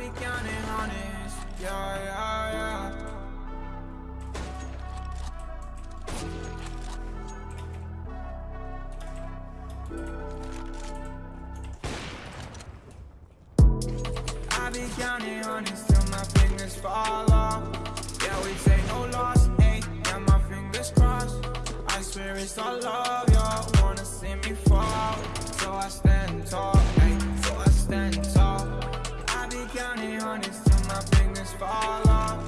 be counting honest, yeah, yeah, yeah. I be counting honest till my fingers fall off. Yeah, we take no loss, honest till my fingers fall off.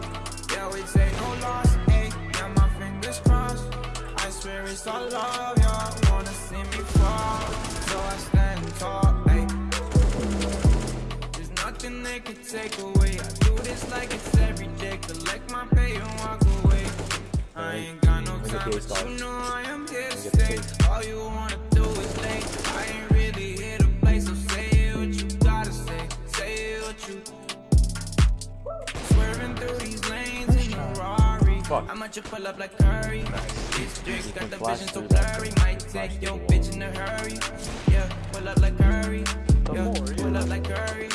Yeah, we take no loss, ayy. Yeah, my fingers crossed. I swear it's all love, y'all wanna see me fall. So I stand tall, ayy. There's nothing they can take away. I do this like it's every day. Collect my pay and walk away. I ain't got no time, but you know I am here to stay. All you wanna Rari. Fuck. I might just pull up like Curry. This drink got the vision so blurry. Might take your bitch in a hurry. Yeah, pull up like Curry. Yeah, pull up like Curry.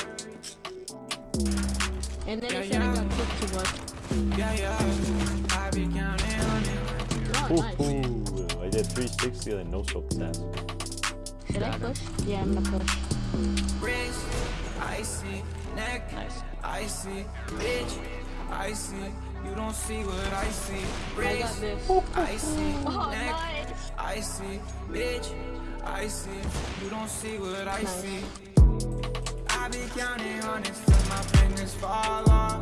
And then Yeah, he said I yeah. got kicked to work. Yeah, yeah. I be counting on it. Oh, Ooh, nice. ooh, I did 360 and no scope stats. Should I push? Yeah, I'm gonna push. Wrist, icy, neck, Nice. icy, bitch, icy. You don't see what I see. I got Wrist, this. icy, Oh, neck, nice. icy, bitch, icy. You don't see what I Nice. see. I be counting honest till my fingers fall off.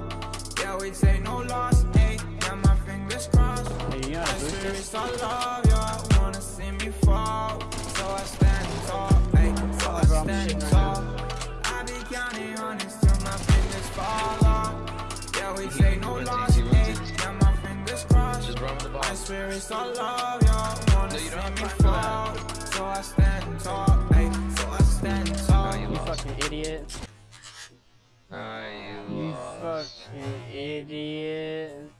Yeah, we take no loss, ayy. Yeah, my fingers crossed. Hey, you I gotta swear this? it's all love, y'all wanna see me fall. So I stand tall, ayy. So I stand tall. I be counting honest till my fingers fall off. Yeah, we take no loss, I swear it's all love, y'all wanna No, see me time for that. fall. So I stand tall, ayy. So I stand tall. You You fucking idiot. Ah, you You fucking idiot.